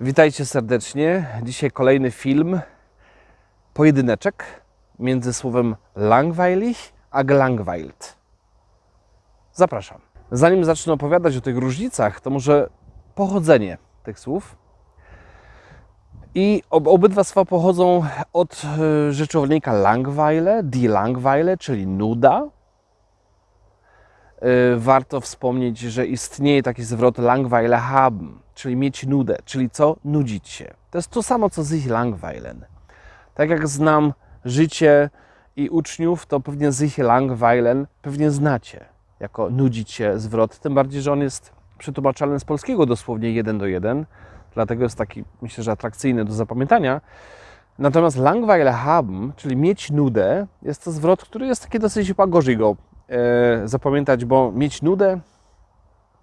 Witajcie serdecznie. Dzisiaj kolejny film, pojedyneczek między słowem langweilig a gelangweilt. Zapraszam. Zanim zacznę opowiadać o tych różnicach, to może pochodzenie tych słów. I ob obydwa słowa pochodzą od y, rzeczownika langweile, die Langweile, czyli nuda. Y, warto wspomnieć, że istnieje taki zwrot Langweile haben, czyli mieć nudę, czyli co? Nudzić się. To jest to samo, co sich langweilen. Tak jak znam życie i uczniów, to pewnie sich langweilen pewnie znacie jako nudzić się zwrot, tym bardziej, że on jest przetłumaczalny z polskiego dosłownie jeden do jeden, dlatego jest taki, myślę, że atrakcyjny do zapamiętania. Natomiast Langweile haben, czyli mieć nudę, jest to zwrot, który jest taki dosyć chyba gorzej go zapamiętać, bo mieć nudę,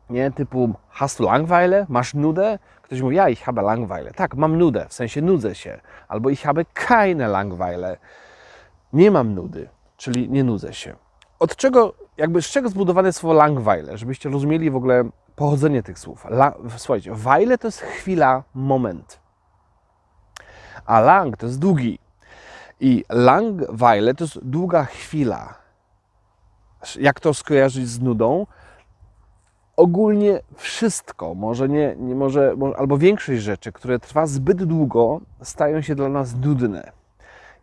nie, typu hast Langweile, masz nudę? Ktoś mówi, ja, ich habe Langweile. Tak, mam nudę, w sensie nudzę się. Albo ich habe keine Langweile. Nie mam nudy, czyli nie nudzę się. Od czego, jakby z czego zbudowane jest słowo Langweile, żebyście rozumieli w ogóle pochodzenie tych słów. La, słuchajcie, Weile to jest chwila, moment. A Lang to jest długi. I Langweile to jest długa chwila. Jak to skojarzyć z nudą? ogólnie wszystko, może nie, nie może, może, albo większość rzeczy, które trwa zbyt długo, stają się dla nas nudne.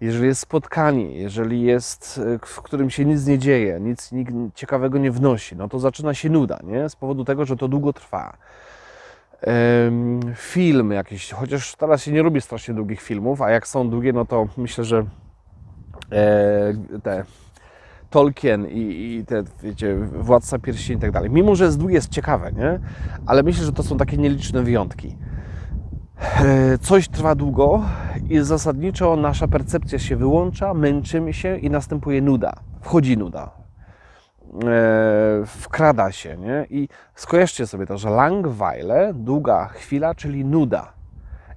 Jeżeli jest spotkanie, jeżeli jest, w którym się nic nie dzieje, nic, nic ciekawego nie wnosi, no to zaczyna się nuda, nie? Z powodu tego, że to długo trwa. Film jakiś, chociaż teraz się nie robi strasznie długich filmów, a jak są długie, no to myślę, że e, te Tolkien i, i te, wiecie, Władca Pierścieni i tak dalej. Mimo, że z długie jest ciekawe, nie? Ale myślę, że to są takie nieliczne wyjątki. E, Coś trwa długo i zasadniczo nasza percepcja się wyłącza, męczymy się i następuje nuda. Wchodzi nuda. E, Wkrada się, nie? I skojarzcie sobie to, że Langweile, długa chwila, czyli nuda.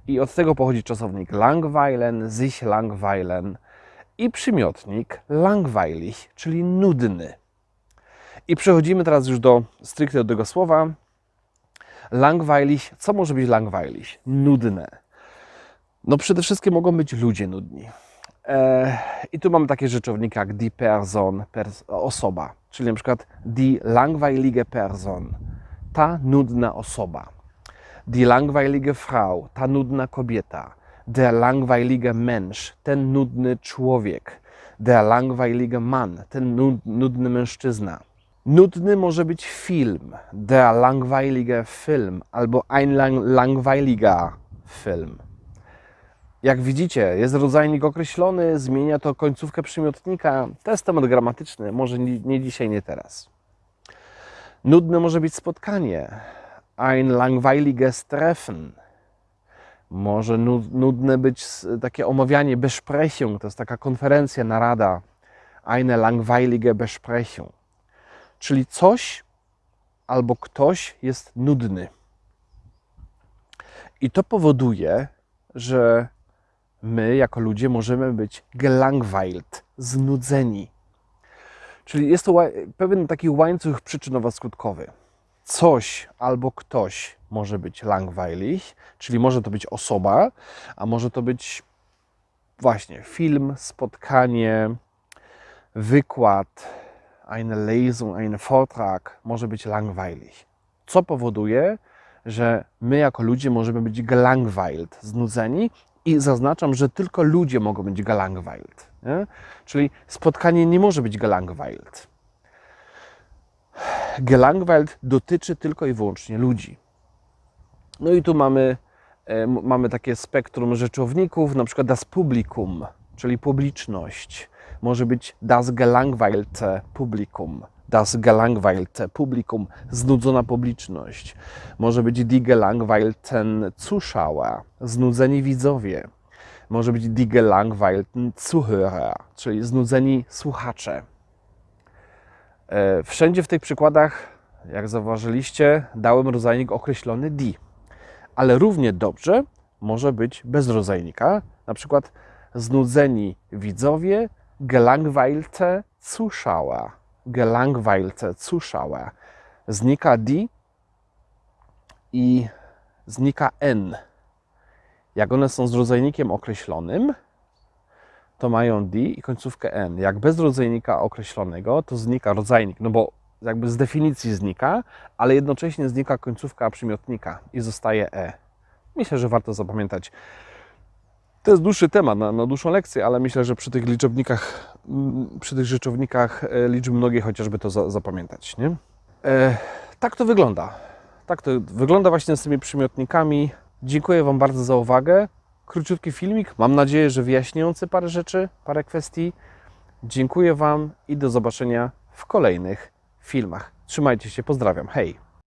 I od tego pochodzi czasownik Langweilen, sich Langweilen, i przymiotnik langweilig, czyli nudny. I przechodzimy teraz już do stricte do tego słowa. Langweilig, co może być langweilig? Nudne. No przede wszystkim mogą być ludzie nudni. E, I tu mamy takie rzeczowniki jak die Person, pers osoba, czyli na przykład die langweilige Person, ta nudna osoba. Die langweilige Frau, ta nudna kobieta der langweilige Mensch, ten nudny człowiek, der langweilige Mann, ten nudny mężczyzna. Nudny może być film, der langweilige Film albo ein lang langweiliger Film. Jak widzicie, jest rodzajnik określony, zmienia to końcówkę przymiotnika. To jest temat gramatyczny, może nie, dzisiaj, nie teraz. Nudne może być spotkanie, ein langweiliges Treffen może nudne być takie omawianie Besprechung, to jest taka konferencja, narada, eine langweilige Besprechung. Czyli coś albo ktoś jest nudny. I to powoduje, że my jako ludzie możemy być gelangweilt, znudzeni. Czyli jest to pewien taki łańcuch przyczynowo-skutkowy. Coś albo ktoś może być langweilig, czyli może to być osoba, a może to być właśnie film, spotkanie, wykład, eine Lesung, ein Vortrag może być langweilig. Co powoduje, że my jako ludzie możemy być gelangweilt, znudzeni i zaznaczam, że tylko ludzie mogą być gelangweilt. Nie? Czyli spotkanie nie może być gelangweilt. Gelangweilt dotyczy tylko i wyłącznie ludzi. No i tu mamy, e, mamy takie spektrum rzeczowników, na przykład das Publikum, czyli publiczność. Może być das gelangweilte Publikum, das gelangweilte Publikum, znudzona publiczność. Może być die gelangweilten Zuschauer, znudzeni widzowie. Może być die gelangweilten Zuhörer, czyli znudzeni słuchacze. E, wszędzie w tych przykładach, jak zauważyliście, dałem rodzajnik określony die ale równie dobrze może być bez rodzajnika, na przykład znudzeni widzowie, gelangweilte Zuschauer, gelangweilte Zuschauer. Znika die i znika n. Jak one są z rodzajnikiem określonym, to mają D i końcówkę N. Jak bez rodzajnika określonego, to znika rodzajnik, no bo jakby z definicji znika, ale jednocześnie znika końcówka przymiotnika i zostaje E. Myślę, że warto zapamiętać. To jest dłuższy temat na, na dłuższą lekcję, ale myślę, że przy tych liczebnikach, mm, przy tych rzeczownikach e, liczb mnogiej chociażby to za, zapamiętać. Nie? E, tak to wygląda. Tak to wygląda właśnie z tymi przymiotnikami. Dziękuję Wam bardzo za uwagę. Króciutki filmik, mam nadzieję, że wyjaśniający parę rzeczy, parę kwestii. Dziękuję Wam i do zobaczenia w kolejnych filmach. Trzymajcie się, pozdrawiam. Hej!